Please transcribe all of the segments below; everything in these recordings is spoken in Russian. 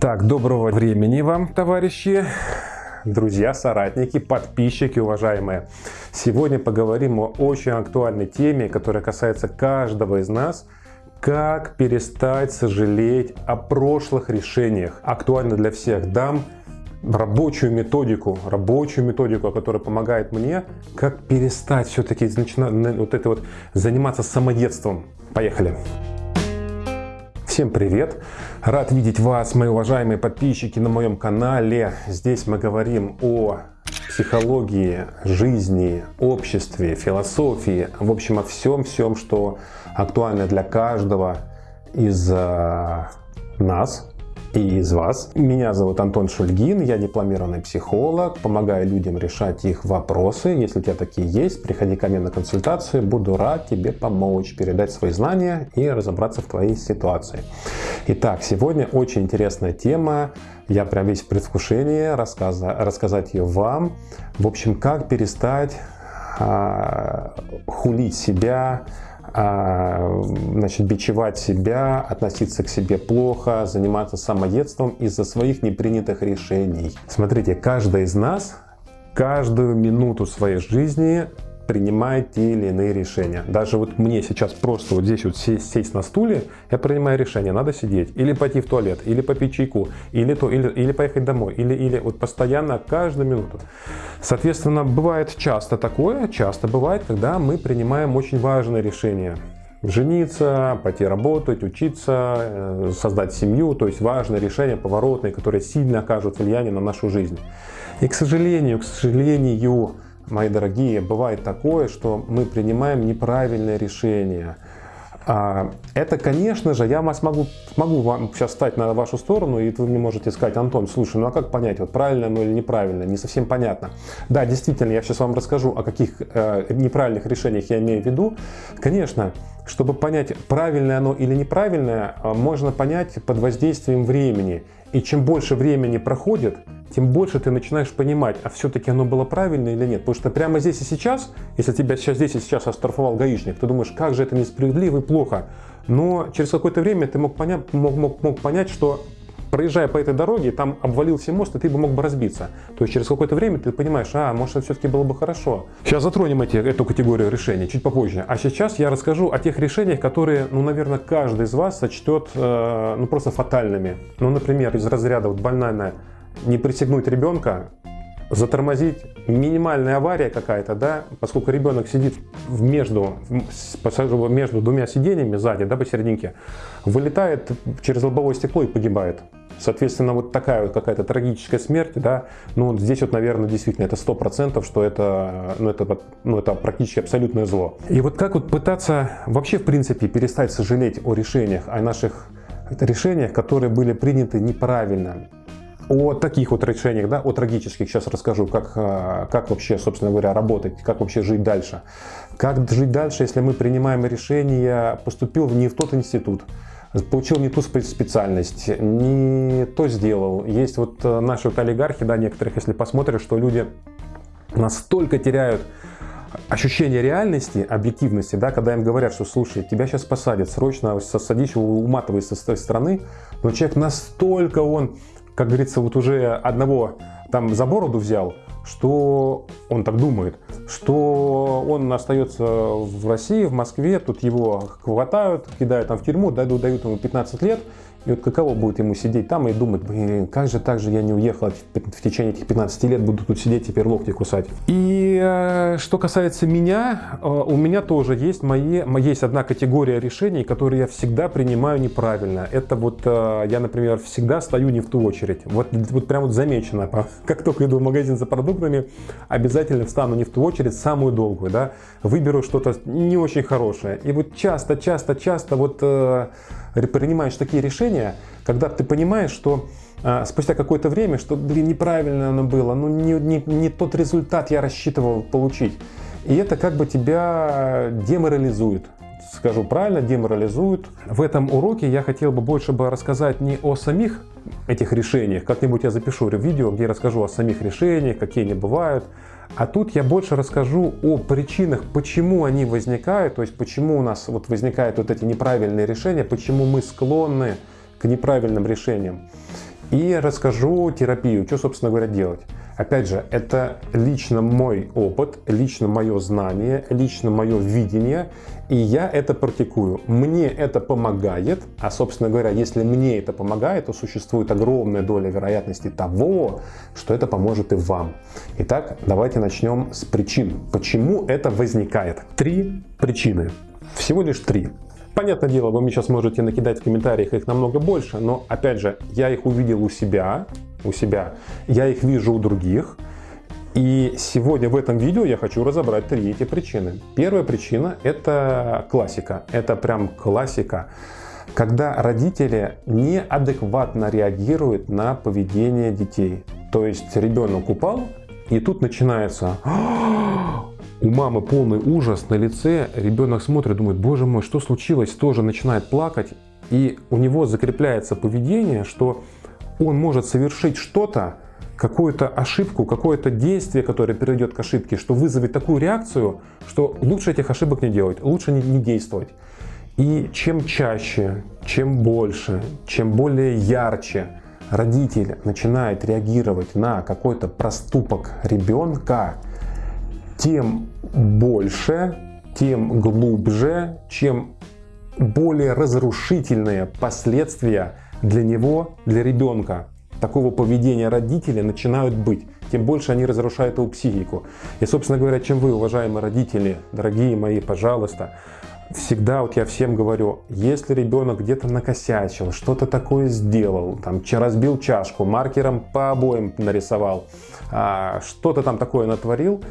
Итак, доброго времени вам, товарищи, друзья, соратники, подписчики, уважаемые. Сегодня поговорим о очень актуальной теме, которая касается каждого из нас. Как перестать сожалеть о прошлых решениях. Актуально для всех. Дам рабочую методику, рабочую методику, которая помогает мне, как перестать все-таки вот это вот заниматься самоедством. Поехали! Всем привет! Рад видеть вас, мои уважаемые подписчики на моем канале. Здесь мы говорим о психологии, жизни, обществе, философии, в общем, о всем-всем, что актуально для каждого из э, нас, и из вас. Меня зовут Антон Шульгин, я дипломированный психолог, помогаю людям решать их вопросы. Если у тебя такие есть, приходи ко мне на консультацию, буду рад тебе помочь, передать свои знания и разобраться в твоей ситуации. Итак, сегодня очень интересная тема, я прям весь в предвкушении рассказа, рассказать ее вам. В общем, как перестать а, хулить себя, значит, бичевать себя, относиться к себе плохо, заниматься самоедством из-за своих непринятых решений. Смотрите, каждый из нас каждую минуту своей жизни принимает те или иные решения. Даже вот мне сейчас просто вот здесь вот сесть, сесть на стуле, я принимаю решение, надо сидеть, или пойти в туалет, или попить чайку, или то, или, или поехать домой, или, или вот постоянно каждую минуту. Соответственно, бывает часто такое, часто бывает, когда мы принимаем очень важное решение жениться, пойти работать, учиться, э, создать семью, то есть важные решения, поворотные, которые сильно окажут влияние на нашу жизнь. И, к сожалению, к сожалению, мои дорогие, бывает такое, что мы принимаем неправильное решение. А, это, конечно же, я могу, могу вам сейчас стать на вашу сторону, и вы мне можете сказать, Антон, слушай, ну а как понять, вот правильно оно или неправильно, не совсем понятно. Да, действительно, я сейчас вам расскажу, о каких э, неправильных решениях я имею в виду. Конечно, чтобы понять, правильное оно или неправильное, э, можно понять под воздействием времени. И чем больше времени проходит, тем больше ты начинаешь понимать, а все-таки оно было правильно или нет. Потому что прямо здесь и сейчас, если тебя сейчас здесь и сейчас оштрафовал гаишник, ты думаешь, как же это несправедливо и плохо. Но через какое-то время ты мог понять, мог, мог, мог понять, что проезжая по этой дороге, там обвалился мост, и ты бы мог бы разбиться. То есть через какое-то время ты понимаешь, а, может, это все-таки было бы хорошо. Сейчас затронем эти, эту категорию решений чуть попозже. А сейчас я расскажу о тех решениях, которые, ну, наверное, каждый из вас сочтет, э, ну, просто фатальными. Ну, например, из разряда вот банальная не пристегнуть ребенка, затормозить, минимальная авария какая-то, да, поскольку ребенок сидит между, между двумя сиденьями сзади, да, посерединке, вылетает через лобовое стекло и погибает. Соответственно, вот такая вот какая-то трагическая смерть, да, ну, здесь вот, наверное, действительно это сто процентов, что это, ну, это, ну, это практически абсолютное зло. И вот как вот пытаться вообще, в принципе, перестать сожалеть о решениях, о наших решениях, которые были приняты неправильно, о таких вот решениях, да, о трагических сейчас расскажу, как, э, как вообще, собственно говоря, работать, как вообще жить дальше. Как жить дальше, если мы принимаем решение, поступил не в тот институт, получил не ту специальность, не то сделал. Есть вот э, наши вот олигархи, да, некоторых, если посмотришь, что люди настолько теряют ощущение реальности, объективности, да, когда им говорят, что слушай, тебя сейчас посадят, срочно садись, уматывай с той стороны, но человек настолько он как говорится, вот уже одного там за бороду взял, что он так думает, что он остается в России, в Москве, тут его хватают, кидают там в тюрьму, дают, дают ему 15 лет, и вот каково будет ему сидеть там и думать, блин, как же так же я не уехал в течение этих 15 лет, буду тут сидеть, теперь локти кусать. И э, что касается меня, э, у меня тоже есть, мои, есть одна категория решений, которые я всегда принимаю неправильно. Это вот э, я, например, всегда стою не в ту очередь. Вот, вот прям вот замечено, как только иду в магазин за продуктами, обязательно встану не в ту очередь, самую долгую, да, выберу что-то не очень хорошее. И вот часто, часто, часто вот принимаешь такие решения, когда ты понимаешь, что а, спустя какое-то время, что, блин, неправильно оно было, ну не, не, не тот результат я рассчитывал получить. И это как бы тебя деморализует. Скажу правильно, деморализует. В этом уроке я хотел бы больше бы рассказать не о самих этих решениях, как-нибудь я запишу видео, где я расскажу о самих решениях, какие они бывают, а тут я больше расскажу о причинах, почему они возникают, то есть почему у нас вот возникают вот эти неправильные решения, почему мы склонны к неправильным решениям. и расскажу терапию, что, собственно говоря, делать. Опять же, это лично мой опыт, лично мое знание, лично мое видение, и я это практикую. Мне это помогает, а, собственно говоря, если мне это помогает, то существует огромная доля вероятности того, что это поможет и вам. Итак, давайте начнем с причин. Почему это возникает? Три причины. Всего лишь три. Понятное дело, вы мне сейчас можете накидать в комментариях их намного больше, но опять же, я их увидел у себя, у себя, я их вижу у других. И сегодня в этом видео я хочу разобрать три эти причины. Первая причина – это классика. Это прям классика. Когда родители неадекватно реагируют на поведение детей. То есть ребенок упал, и тут начинается у мамы полный ужас на лице, ребенок смотрит, думает, боже мой, что случилось, тоже начинает плакать, и у него закрепляется поведение, что он может совершить что-то, какую-то ошибку, какое-то действие, которое приведет к ошибке, что вызовет такую реакцию, что лучше этих ошибок не делать, лучше не, не действовать. И чем чаще, чем больше, чем более ярче родитель начинает реагировать на какой-то проступок ребенка, тем больше, тем глубже, чем более разрушительные последствия для него, для ребенка такого поведения родителей начинают быть. Тем больше они разрушают его психику. И, собственно говоря, чем вы, уважаемые родители, дорогие мои, пожалуйста, всегда вот я всем говорю, если ребенок где-то накосячил, что-то такое сделал, там разбил чашку, маркером по обоим нарисовал, а, что-то там такое натворил,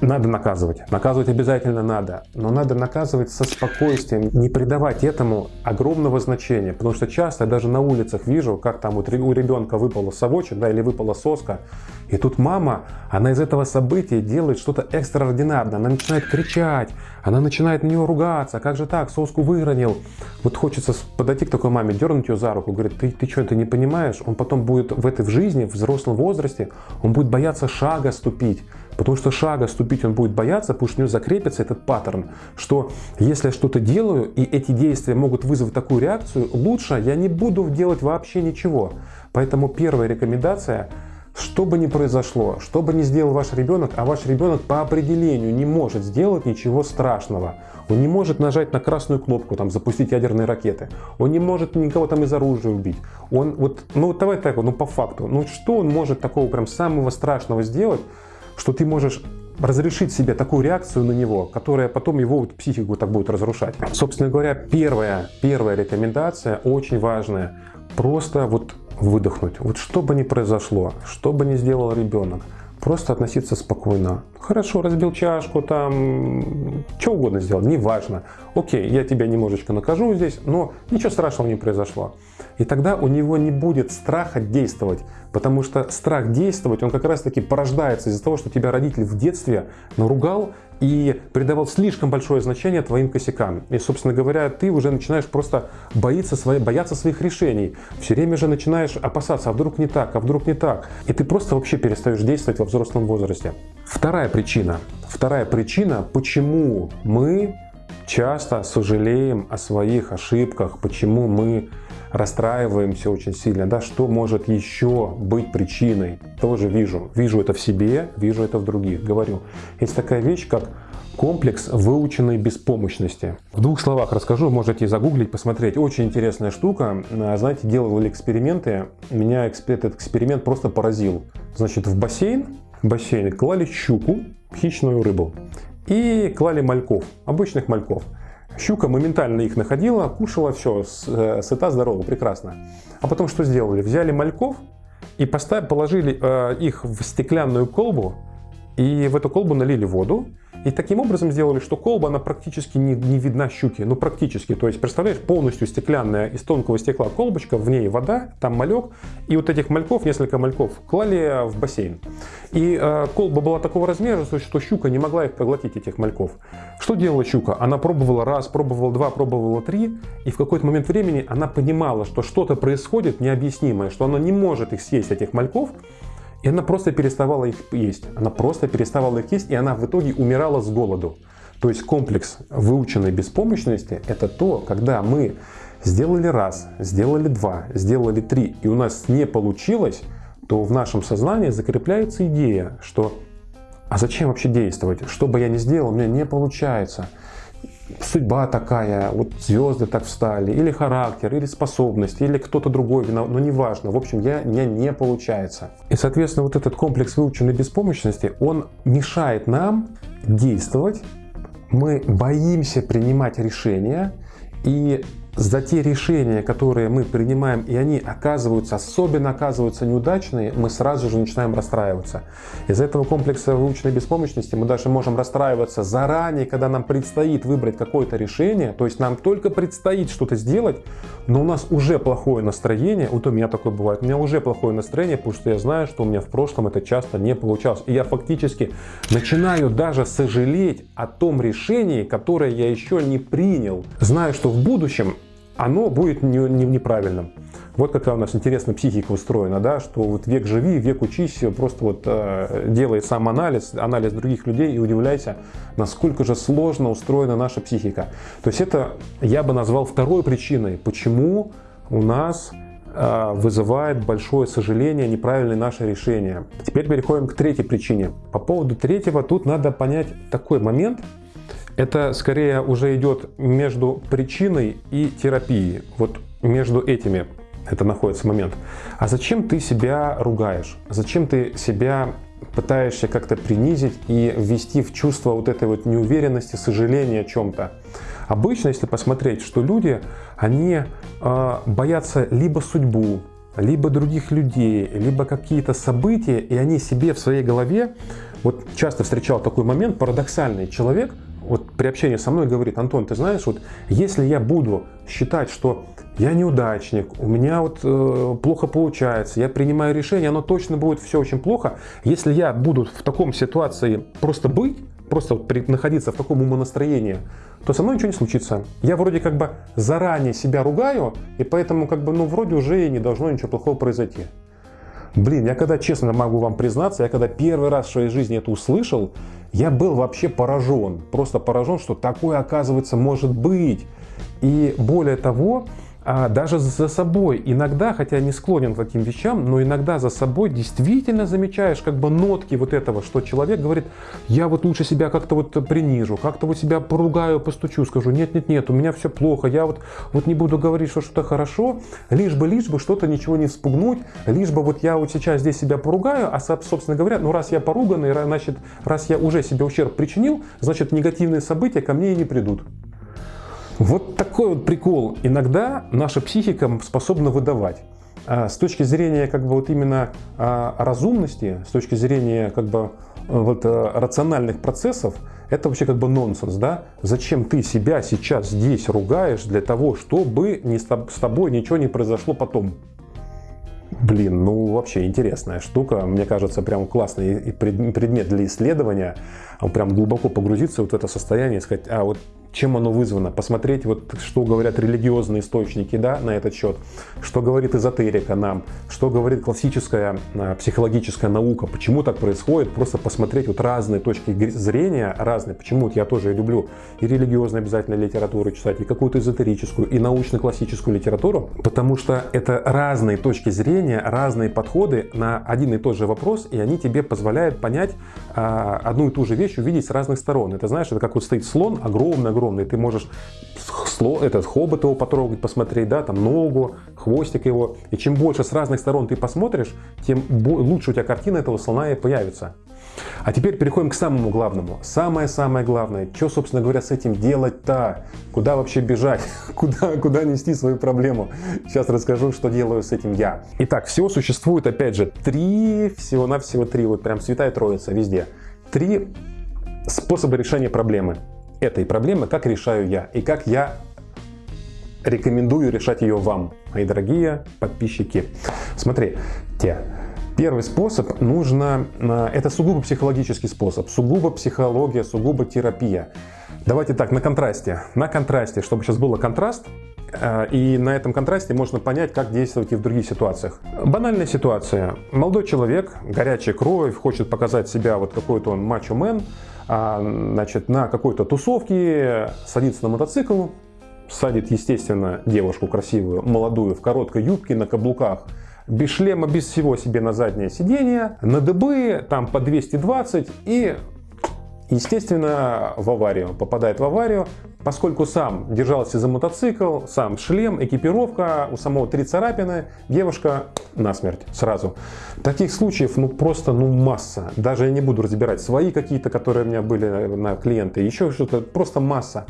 надо наказывать. Наказывать обязательно надо. Но надо наказывать со спокойствием, не придавать этому огромного значения. Потому что часто я даже на улицах вижу, как там у ребенка выпала совочек, да, или выпала соска. И тут мама, она из этого события делает что-то экстраординарное. Она начинает кричать, она начинает на нее ругаться. Как же так, соску выронил. Вот хочется подойти к такой маме, дернуть ее за руку. Говорит, ты, ты что, ты не понимаешь? Он потом будет в этой в жизни, в взрослом возрасте, он будет бояться шага ступить. Потому что шага ступить он будет бояться, потому что у него закрепится этот паттерн, что если я что-то делаю, и эти действия могут вызвать такую реакцию, лучше я не буду делать вообще ничего. Поэтому первая рекомендация – что бы ни произошло, что бы ни сделал ваш ребенок, а ваш ребенок по определению не может сделать ничего страшного. Он не может нажать на красную кнопку, там, запустить ядерные ракеты. Он не может никого там из оружия убить. Он вот, ну давай так, ну по факту, ну что он может такого прям самого страшного сделать, что ты можешь разрешить себе такую реакцию на него, которая потом его вот психику так будет разрушать. Собственно говоря, первая, первая рекомендация очень важная. Просто вот выдохнуть. Вот что бы ни произошло, что бы ни сделал ребенок, просто относиться спокойно. Хорошо, разбил чашку, там, что угодно сделал, неважно. Окей, я тебя немножечко накажу здесь, но ничего страшного не произошло. И тогда у него не будет страха действовать, потому что страх действовать, он как раз таки порождается из-за того, что тебя родитель в детстве наругал и придавал слишком большое значение твоим косякам. И, собственно говоря, ты уже начинаешь просто бояться, свои, бояться своих решений. Все время же начинаешь опасаться, а вдруг не так, а вдруг не так. И ты просто вообще перестаешь действовать во взрослом возрасте. Вторая причина. Вторая причина, почему мы часто сожалеем о своих ошибках, почему мы расстраиваемся очень сильно, да, что может еще быть причиной, тоже вижу, вижу это в себе, вижу это в других, говорю. Есть такая вещь, как комплекс выученной беспомощности. В двух словах расскажу, можете загуглить, посмотреть. Очень интересная штука. Знаете, делали эксперименты, меня этот эксперимент просто поразил. Значит, в бассейн, в бассейн клали щуку, хищную рыбу, и клали мальков, обычных мальков. Щука моментально их находила, кушала все, э, сыта, здорова, прекрасно. А потом что сделали? Взяли мальков и поставили, положили э, их в стеклянную колбу, и в эту колбу налили воду, и таким образом сделали, что колба, она практически не, не видна щуки. Ну, практически. То есть, представляешь, полностью стеклянная из тонкого стекла колбочка, в ней вода, там малек. И вот этих мальков, несколько мальков, клали в бассейн. И э, колба была такого размера, что щука не могла их проглотить, этих мальков. Что делала щука? Она пробовала раз, пробовала два, пробовала три. И в какой-то момент времени она понимала, что что-то происходит необъяснимое, что она не может их съесть, этих мальков. И она просто переставала их есть. Она просто переставала их есть, и она в итоге умирала с голоду. То есть комплекс выученной беспомощности – это то, когда мы сделали раз, сделали два, сделали три, и у нас не получилось, то в нашем сознании закрепляется идея, что а зачем вообще действовать? Что бы я ни сделал, у меня не получается. Судьба такая, вот звезды так встали, или характер, или способность, или кто-то другой виноват, но неважно. В общем, я, мне не получается. И, соответственно, вот этот комплекс выученной беспомощности, он мешает нам действовать, мы боимся принимать решения, и за те решения, которые мы принимаем, и они оказываются, особенно оказываются неудачные, мы сразу же начинаем расстраиваться. Из этого комплекса выученной беспомощности мы даже можем расстраиваться заранее, когда нам предстоит выбрать какое-то решение, то есть нам только предстоит что-то сделать, но у нас уже плохое настроение, вот у меня такое бывает, у меня уже плохое настроение, потому что я знаю, что у меня в прошлом это часто не получалось. И я фактически начинаю даже сожалеть о том решении, которое я еще не принял. Знаю, что в будущем оно будет не, не, неправильным. Вот какая у нас интересная психика устроена, да, что вот век живи, век учись, просто вот э, делай сам анализ, анализ других людей и удивляйся, насколько же сложно устроена наша психика. То есть это я бы назвал второй причиной, почему у нас э, вызывает большое сожаление неправильное наше решение. Теперь переходим к третьей причине. По поводу третьего тут надо понять такой момент, это скорее уже идет между причиной и терапией. Вот между этими это находится момент. А зачем ты себя ругаешь? Зачем ты себя пытаешься как-то принизить и ввести в чувство вот этой вот неуверенности, сожаления о чем-то? Обычно, если посмотреть, что люди, они э, боятся либо судьбу, либо других людей, либо какие-то события, и они себе в своей голове, вот часто встречал такой момент, парадоксальный человек – вот при общении со мной говорит, Антон, ты знаешь, вот если я буду считать, что я неудачник, у меня вот э, плохо получается, я принимаю решение, оно точно будет все очень плохо. Если я буду в таком ситуации просто быть, просто вот при, находиться в таком умонастроении, то со мной ничего не случится. Я вроде как бы заранее себя ругаю, и поэтому как бы, ну, вроде уже и не должно ничего плохого произойти. Блин, я когда, честно могу вам признаться, я когда первый раз в своей жизни это услышал, я был вообще поражен, просто поражен, что такое оказывается может быть. И более того, а даже за собой иногда, хотя не склонен к таким вещам, но иногда за собой действительно замечаешь как бы нотки вот этого, что человек говорит, я вот лучше себя как-то вот принижу, как-то вот себя поругаю, постучу, скажу, нет-нет-нет, у меня все плохо, я вот, вот не буду говорить, что что-то хорошо, лишь бы, лишь бы что-то ничего не спугнуть, лишь бы вот я вот сейчас здесь себя поругаю, а собственно говоря, ну раз я поруганный, значит, раз я уже себе ущерб причинил, значит негативные события ко мне и не придут. Вот такой вот прикол иногда наша психика способна выдавать. А с точки зрения как бы вот именно а, разумности, с точки зрения как бы вот э, рациональных процессов, это вообще как бы нонсенс, да? Зачем ты себя сейчас здесь ругаешь для того, чтобы не с тобой ничего не произошло потом? Блин, ну вообще интересная штука. Мне кажется, прям классный предмет для исследования. Прям глубоко погрузиться в вот это состояние и сказать, а вот чем оно вызвано, посмотреть, вот, что говорят религиозные источники да, на этот счет, что говорит эзотерика нам, что говорит классическая а, психологическая наука, почему так происходит, просто посмотреть вот разные точки зрения, разные, почему вот я тоже люблю и религиозную обязательно литературу читать, и какую-то эзотерическую, и научно-классическую литературу, потому что это разные точки зрения, разные подходы на один и тот же вопрос, и они тебе позволяют понять а, одну и ту же вещь, увидеть с разных сторон. Это знаешь, это как вот стоит слон, огромный-огромный огромный. Ты можешь этот хобот его потрогать, посмотреть, да, там ногу, хвостик его. И чем больше с разных сторон ты посмотришь, тем лучше у тебя картина этого слона и появится. А теперь переходим к самому главному. Самое-самое главное, что, собственно говоря, с этим делать-то? Куда вообще бежать? Куда, куда нести свою проблему? Сейчас расскажу, что делаю с этим я. Итак, всего существует, опять же, три, всего-навсего три, вот прям святая троица везде. Три способа решения проблемы этой проблемы, как решаю я и как я рекомендую решать ее вам, мои дорогие подписчики. Смотри, те. Первый способ нужно, а, это сугубо психологический способ, сугубо психология, сугубо терапия. Давайте так, на контрасте. На контрасте, чтобы сейчас было контраст, а, и на этом контрасте можно понять, как действовать и в других ситуациях. Банальная ситуация. Молодой человек, горячая кровь, хочет показать себя, вот какой-то он мачо-мен, значит, на какой-то тусовке, садится на мотоцикл садит, естественно, девушку красивую, молодую, в короткой юбке, на каблуках, без шлема, без всего себе на заднее сиденье, на дыбы, там по 220 и естественно, в аварию. Попадает в аварию, поскольку сам держался за мотоцикл, сам шлем, экипировка, у самого три царапины, девушка насмерть сразу. Таких случаев ну просто ну масса. Даже я не буду разбирать свои какие-то, которые у меня были на клиенты, еще что-то, просто масса.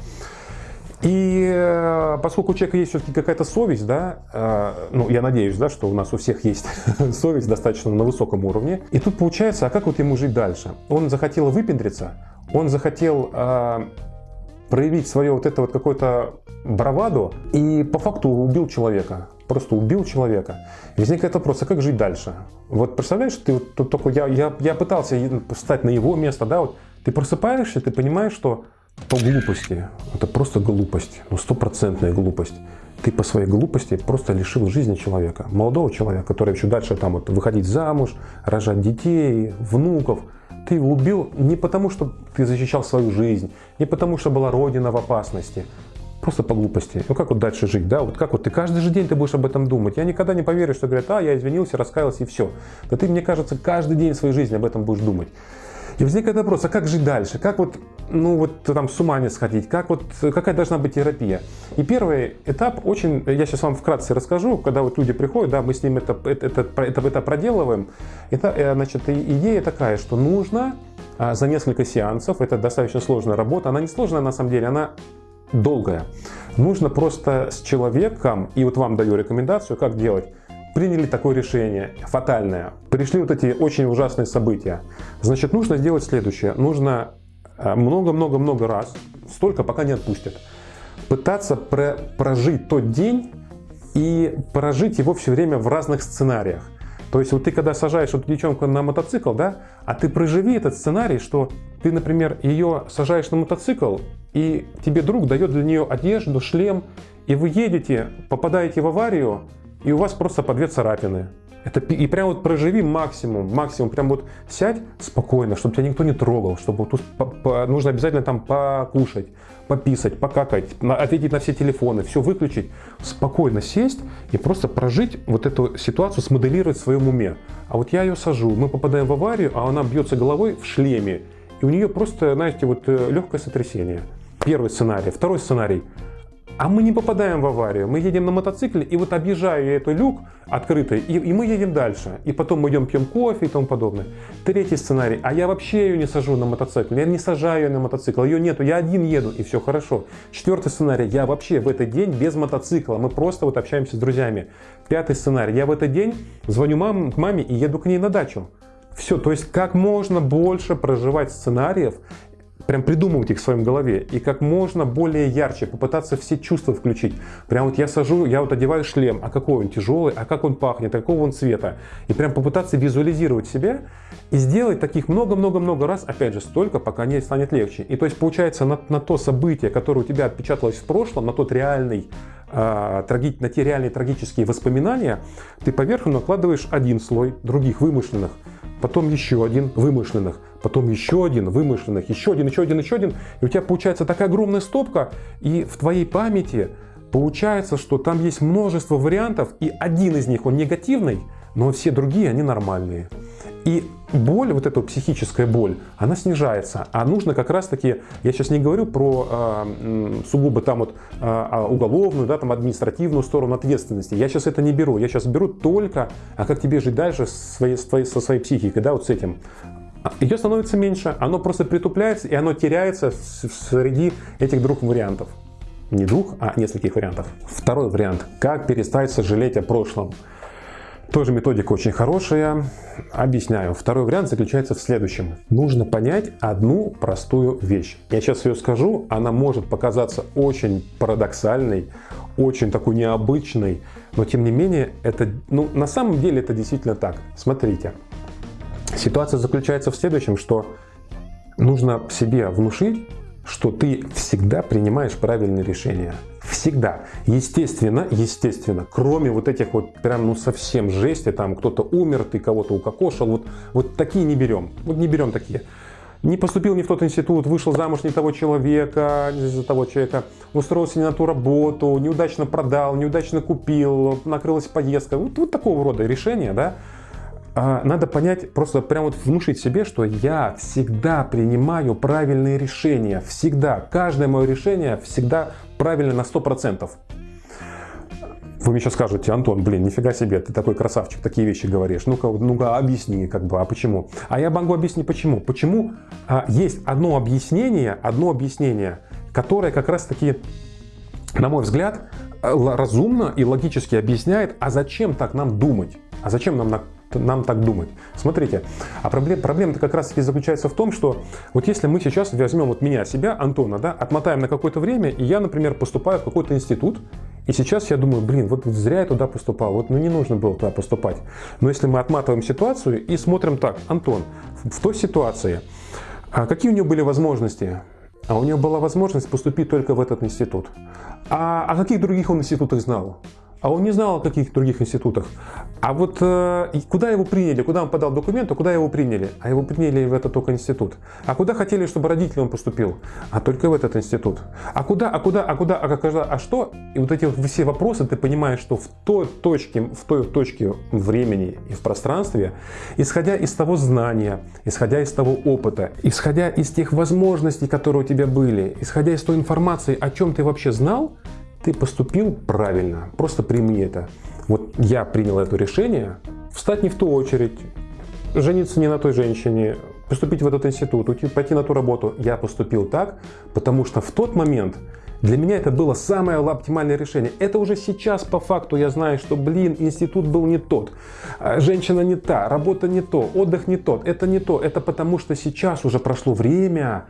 И э, поскольку у человека есть все-таки какая-то совесть, да, э, ну, я надеюсь, да, что у нас у всех есть совесть достаточно на высоком уровне. И тут получается, а как вот ему жить дальше? Он захотел выпендриться, он захотел э, проявить свое вот это вот какое-то браваду и по факту убил человека. Просто убил человека. Возникает вопрос, а как жить дальше? Вот представляешь, ты вот тут только я, я, я пытался встать на его место, да, вот ты просыпаешься, ты понимаешь, что по глупости. Это просто глупость, ну стопроцентная глупость. Ты по своей глупости просто лишил жизни человека, молодого человека, который еще дальше там вот выходить замуж, рожать детей, внуков. Ты его убил не потому, что ты защищал свою жизнь, не потому, что была родина в опасности, просто по глупости. Ну как вот дальше жить, да? Вот как вот ты каждый же день ты будешь об этом думать. Я никогда не поверю, что говорят, а, я извинился, раскаялся и все. Да ты, мне кажется, каждый день своей жизни об этом будешь думать. И возникает вопрос, а как жить дальше? Как вот, ну вот там с ума не сходить? Как вот, какая должна быть терапия? И первый этап очень, я сейчас вам вкратце расскажу, когда вот люди приходят, да, мы с ним это, это, это, это, это проделываем. Это, э, значит, идея такая, что нужно а, за несколько сеансов, это достаточно сложная работа, она не сложная на самом деле, она долгая. Нужно просто с человеком, и вот вам даю рекомендацию, как делать, приняли такое решение, фатальное, пришли вот эти очень ужасные события, значит, нужно сделать следующее. Нужно э, много-много-много раз, столько, пока не отпустят, пытаться про прожить тот день и прожить его все время в разных сценариях. То есть вот ты когда сажаешь эту девчонку на мотоцикл, да, а ты проживи этот сценарий, что ты, например, ее сажаешь на мотоцикл, и тебе друг дает для нее одежду, шлем, и вы едете, попадаете в аварию, и у вас просто по две царапины. Это, и прям вот проживи максимум, максимум, прям вот сядь спокойно, чтобы тебя никто не трогал, чтобы тут по, по, нужно обязательно там покушать, пописать, покакать, на, ответить на все телефоны, все выключить, спокойно сесть и просто прожить вот эту ситуацию, смоделировать в своем уме. А вот я ее сажу, мы попадаем в аварию, а она бьется головой в шлеме, и у нее просто, знаете, вот э, легкое сотрясение. Первый сценарий. Второй сценарий. А мы не попадаем в аварию, мы едем на мотоцикле, и вот объезжаю я эту люк открытый, и, и мы едем дальше. И потом мы идем пьем кофе и тому подобное. Третий сценарий, а я вообще ее не сажу на мотоцикл, я не сажаю ее на мотоцикл, ее нету, я один еду, и все хорошо. Четвертый сценарий, я вообще в этот день без мотоцикла, мы просто вот общаемся с друзьями. Пятый сценарий, я в этот день звоню мам, к маме и еду к ней на дачу. Все, то есть как можно больше проживать сценариев прям придумывать их в своем голове и как можно более ярче попытаться все чувства включить. Прям вот я сажу, я вот одеваю шлем, а какой он тяжелый, а как он пахнет, а какого он цвета. И прям попытаться визуализировать себя и сделать таких много-много-много раз, опять же, столько, пока не станет легче. И то есть получается на, на то событие, которое у тебя отпечаталось в прошлом, на тот реальный э, траги, на те реальные трагические воспоминания, ты поверху накладываешь один слой других вымышленных, потом еще один вымышленных, потом еще один вымышленных, еще один, еще один, еще один. И у тебя получается такая огромная стопка, и в твоей памяти получается, что там есть множество вариантов, и один из них, он негативный, но все другие, они нормальные. И боль, вот эта психическая боль, она снижается. А нужно как раз таки, я сейчас не говорю про э, сугубо там вот э, уголовную, да, там административную сторону ответственности. Я сейчас это не беру. Я сейчас беру только, а как тебе жить дальше своей, со своей психикой, да, вот с этим. Ее становится меньше, оно просто притупляется, и оно теряется среди этих двух вариантов. Не двух, а нескольких вариантов. Второй вариант. Как перестать сожалеть о прошлом. Тоже методика очень хорошая. Объясняю. Второй вариант заключается в следующем. Нужно понять одну простую вещь. Я сейчас ее скажу, она может показаться очень парадоксальной, очень такой необычной, но тем не менее, это, ну, на самом деле это действительно так. Смотрите. Ситуация заключается в следующем, что нужно себе внушить, что ты всегда принимаешь правильные решения. Всегда. Естественно, естественно, кроме вот этих вот прям ну совсем жести, там кто-то умер, ты кого-то укокошил, вот, вот такие не берем. Вот не берем такие. не поступил не в тот институт, вышел замуж не того человека, не за того человека, устроился не на ту работу, неудачно продал, неудачно купил, накрылась поездка. Вот, вот такого рода решения, да, надо понять, просто прям вот внушить себе, что я всегда принимаю правильные решения. Всегда. Каждое мое решение всегда правильно на 100%. Вы мне сейчас скажете, Антон, блин, нифига себе, ты такой красавчик, такие вещи говоришь. Ну-ка, ну-ка, объясни, как бы, а почему? А я могу объяснить, почему. Почему а, есть одно объяснение, одно объяснение, которое как раз-таки, на мой взгляд, разумно и логически объясняет, а зачем так нам думать? А зачем нам нам так думать. Смотрите, а проблема, проблема-то как раз таки заключается в том, что вот если мы сейчас возьмем вот меня, себя, Антона, да, отмотаем на какое-то время, и я, например, поступаю в какой-то институт, и сейчас я думаю, блин, вот зря я туда поступал, вот ну не нужно было туда поступать. Но если мы отматываем ситуацию и смотрим так, Антон, в той ситуации, а какие у него были возможности? А у него была возможность поступить только в этот институт. А о каких других он институтах знал? А он не знал о каких других институтах. А вот э, куда его приняли, куда он подал документы, куда его приняли? А его приняли в этот только институт. А куда хотели, чтобы родители он поступил? А только в этот институт. А куда, а куда, а куда, а когда, а что? И вот эти вот все вопросы ты понимаешь, что в той точке, в той точке времени и в пространстве, исходя из того знания, исходя из того опыта, исходя из тех возможностей, которые у тебя были, исходя из той информации, о чем ты вообще знал, ты поступил правильно, просто прими это. Вот я принял это решение, встать не в ту очередь, жениться не на той женщине, поступить в этот институт, уйти, пойти на ту работу. Я поступил так, потому что в тот момент для меня это было самое оптимальное решение. Это уже сейчас по факту я знаю, что, блин, институт был не тот, а, женщина не та, работа не то, отдых не тот, это не то. Это потому что сейчас уже прошло время,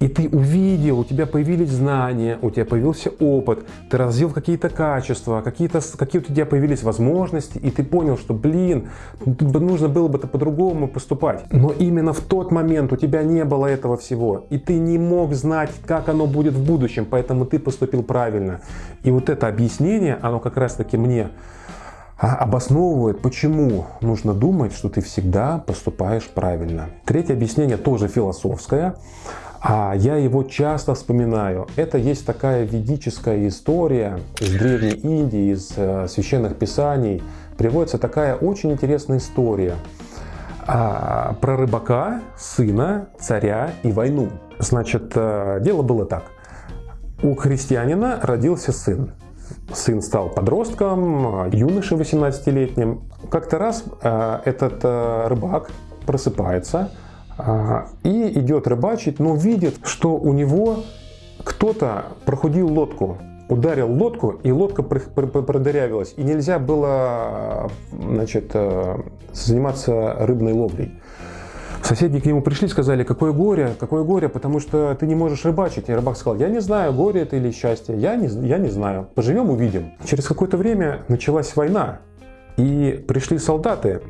и ты увидел, у тебя появились знания, у тебя появился опыт, ты развил какие-то качества, какие-то какие у тебя появились возможности, и ты понял, что, блин, нужно было бы по-другому поступать. Но именно в тот момент у тебя не было этого всего, и ты не мог знать, как оно будет в будущем, поэтому ты поступил правильно. И вот это объяснение, оно как раз-таки мне а, обосновывает, почему нужно думать, что ты всегда поступаешь правильно. Третье объяснение тоже философское. А я его часто вспоминаю. Это есть такая ведическая история из Древней Индии, из э, священных писаний. Приводится такая очень интересная история а, про рыбака, сына, царя и войну. Значит, э, дело было так. У христианина родился сын. Сын стал подростком, юношей 18-летним. Как-то раз э, этот рыбак просыпается, и идет рыбачить, но видит, что у него кто-то проходил лодку, ударил лодку, и лодка продырявилась, и нельзя было значит, э, заниматься рыбной ловлей. Соседи к нему пришли, сказали, какое горе, какое горе, потому что ты не можешь рыбачить. И рыбак сказал, я не знаю, горе это или счастье, я не, я не знаю, поживем увидим. Через какое-то время началась война, и пришли солдаты,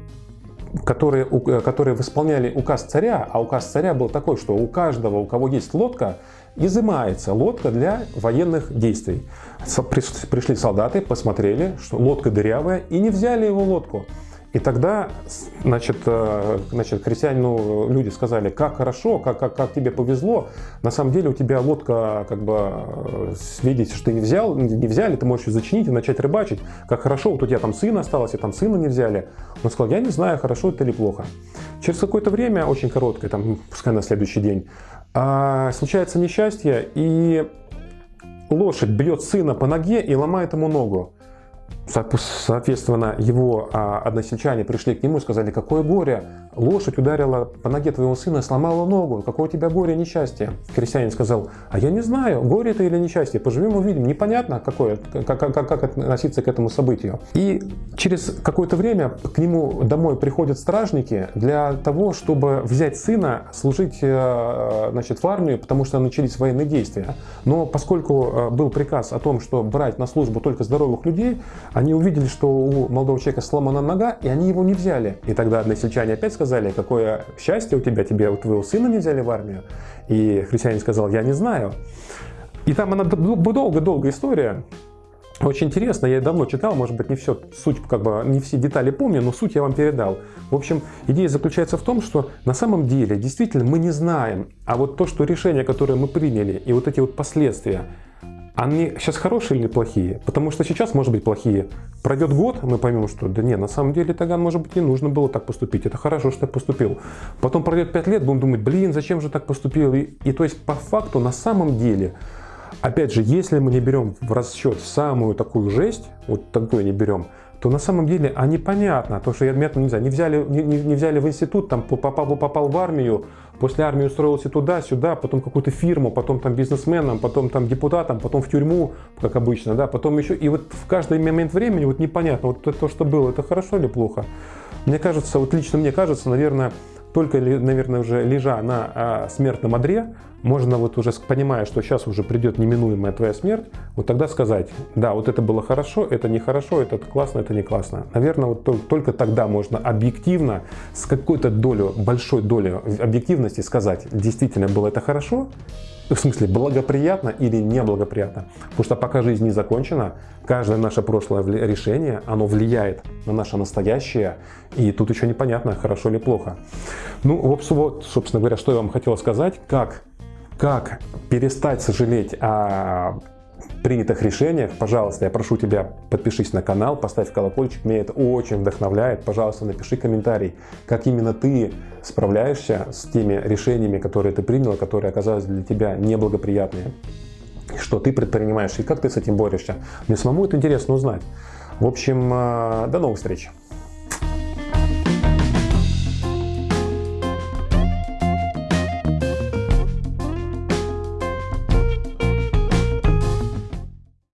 которые, э, которые исполняли указ царя, а указ царя был такой, что у каждого, у кого есть лодка, изымается лодка для военных действий. Пришли солдаты, посмотрели, что лодка дырявая, и не взяли его лодку. И тогда, значит, э, значит крестьянину люди сказали, как хорошо, как, как, как тебе повезло. На самом деле у тебя лодка, как бы, э, видите, что ты не взял, не взяли, ты можешь ее зачинить и начать рыбачить. Как хорошо, вот у тебя там сын осталось, и там сына не взяли. Он сказал, я не знаю, хорошо это или плохо. Через какое-то время, очень короткое, там, пускай на следующий день, а, случается несчастье, и лошадь бьет сына по ноге и ломает ему ногу. Соответственно, его а, односельчане пришли к нему и сказали, какое горе, лошадь ударила по ноге твоего сына, сломала ногу, какое у тебя горе, несчастье. Крестьянин сказал, а я не знаю, горе это или несчастье, поживем увидим, непонятно, какое, как, как, как относиться к этому событию. И через какое-то время к нему домой приходят стражники для того, чтобы взять сына, служить э, значит, в армию, потому что начались военные действия. Но поскольку э, был приказ о том, что брать на службу только здоровых людей, они увидели, что у молодого человека сломана нога, и они его не взяли. И тогда односельчане опять сказали, какое счастье у тебя, тебе у твоего сына не взяли в армию. И христианин сказал, я не знаю. И там она долго-долго история. Очень интересно, я давно читал, может быть, не все, суть, как бы, не все детали помню, но суть я вам передал. В общем, идея заключается в том, что на самом деле, действительно, мы не знаем, а вот то, что решение, которое мы приняли, и вот эти вот последствия, они сейчас хорошие или плохие? Потому что сейчас, может быть, плохие. Пройдет год, мы поймем, что да не, на самом деле тогда, может быть, не нужно было так поступить. Это хорошо, что я поступил. Потом пройдет 5 лет, будем думать, блин, зачем же так поступил? И, и то есть, по факту, на самом деле, Опять же, если мы не берем в расчет самую такую жесть, вот такую не берем, то на самом деле, а непонятно, то, что я, не знаю, не взяли, не, не взяли в институт, там попал, попал в армию, после армии устроился туда, сюда, потом какую-то фирму, потом там бизнесменом, потом там депутатом, потом в тюрьму, как обычно, да, потом еще, и вот в каждый момент времени вот непонятно, вот то, что было, это хорошо или плохо. Мне кажется, вот лично мне кажется, наверное, только, наверное, уже лежа на а, смертном одре, можно вот уже, понимая, что сейчас уже придет неминуемая твоя смерть, вот тогда сказать, да, вот это было хорошо, это нехорошо, это классно, это не классно. Наверное, вот только тогда можно объективно, с какой-то долей, большой долей объективности сказать, действительно было это хорошо, в смысле благоприятно или неблагоприятно. Потому что пока жизнь не закончена, каждое наше прошлое решение, оно влияет на наше настоящее, и тут еще непонятно, хорошо или плохо. Ну, вот, собственно говоря, что я вам хотел сказать, как, как перестать сожалеть о принятых решениях, пожалуйста, я прошу тебя, подпишись на канал, поставь колокольчик, меня это очень вдохновляет. Пожалуйста, напиши комментарий, как именно ты справляешься с теми решениями, которые ты принял, которые оказались для тебя неблагоприятные. Что ты предпринимаешь и как ты с этим борешься. Мне самому это интересно узнать. В общем, э, до новых встреч!